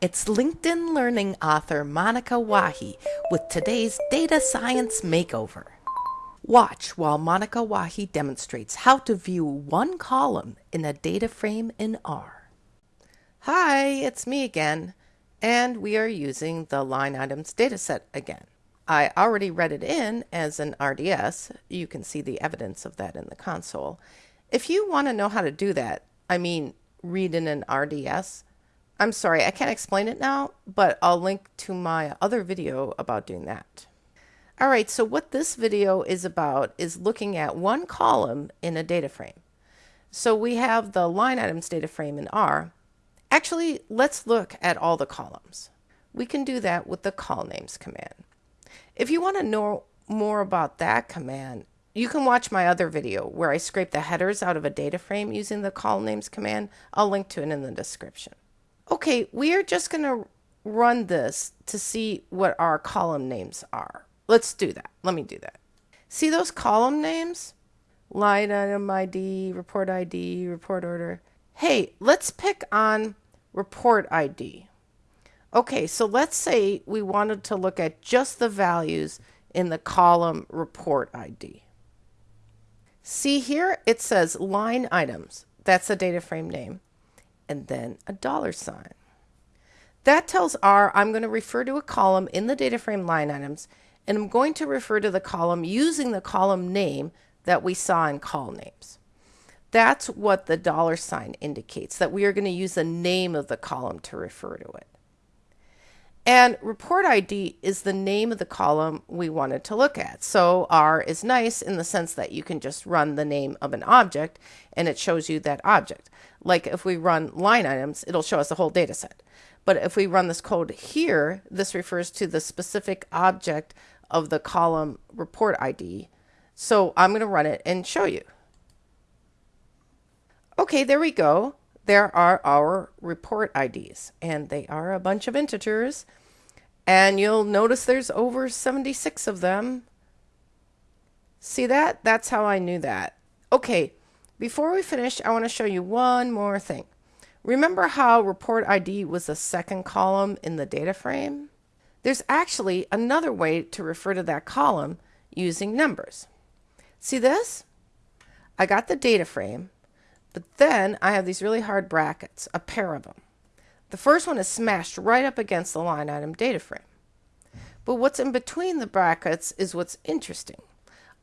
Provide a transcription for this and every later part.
It's LinkedIn Learning author Monika Wahi with today's Data Science Makeover. Watch while Monika Wahi demonstrates how to view one column in a data frame in R. Hi, it's me again, and we are using the line items dataset again. I already read it in as an RDS. You can see the evidence of that in the console. If you want to know how to do that, I mean, read in an RDS, I'm sorry, I can't explain it now, but I'll link to my other video about doing that. All right, so what this video is about is looking at one column in a data frame. So we have the line items data frame in R. Actually, let's look at all the columns. We can do that with the colnames command. If you want to know more about that command, you can watch my other video where I scrape the headers out of a data frame using the colnames command. I'll link to it in the description. Okay, we are just going to run this to see what our column names are. Let's do that. Let me do that. See those column names? Line item ID, report ID, report order. Hey, let's pick on report ID. Okay, so let's say we wanted to look at just the values in the column report ID. See here, it says line items. That's the data frame name and then a dollar sign. That tells R I'm going to refer to a column in the data frame line items, and I'm going to refer to the column using the column name that we saw in colnames. That's what the dollar sign indicates, that we are going to use the name of the column to refer to it. And report ID is the name of the column we wanted to look at. So R is nice in the sense that you can just run the name of an object and it shows you that object. Like if we run line items, it'll show us the whole data set. But if we run this code here, this refers to the specific object of the column report ID. So I'm going to run it and show you. Okay, there we go. There are our report IDs, and they are a bunch of integers. And you'll notice there's over 76 of them. See that? That's how I knew that. Okay, before we finish, I want to show you one more thing. Remember how report ID was the second column in the data frame? There's actually another way to refer to that column using numbers. See this? I got the data frame, but then I have these really hard brackets, a pair of them. The first one is smashed right up against the line item data frame. But what's in between the brackets is what's interesting.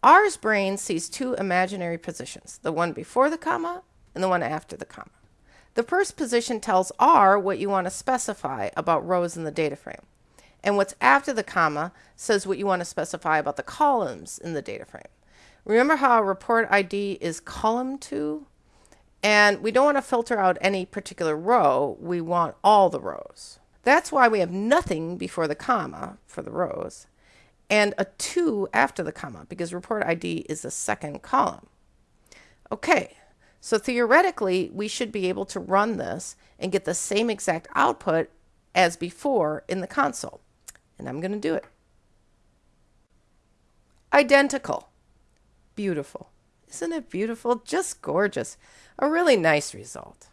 R's brain sees two imaginary positions, the one before the comma and the one after the comma. The first position tells R what you want to specify about rows in the data frame. And what's after the comma says what you want to specify about the columns in the data frame. Remember how report ID is column 2? And we don't want to filter out any particular row, we want all the rows. That's why we have nothing before the comma for the rows and a 2 after the comma because report ID is the second column. Okay, so theoretically we should be able to run this and get the same exact output as before in the console. And I'm going to do it. Identical. Beautiful. Isn't it beautiful? Just gorgeous. A really nice result.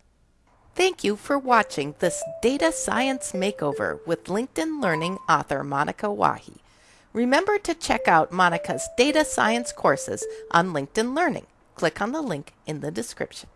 Thank you for watching this Data Science Makeover with LinkedIn Learning author Monika Wahi. Remember to check out Monika's data science courses on LinkedIn Learning. Click on the link in the description.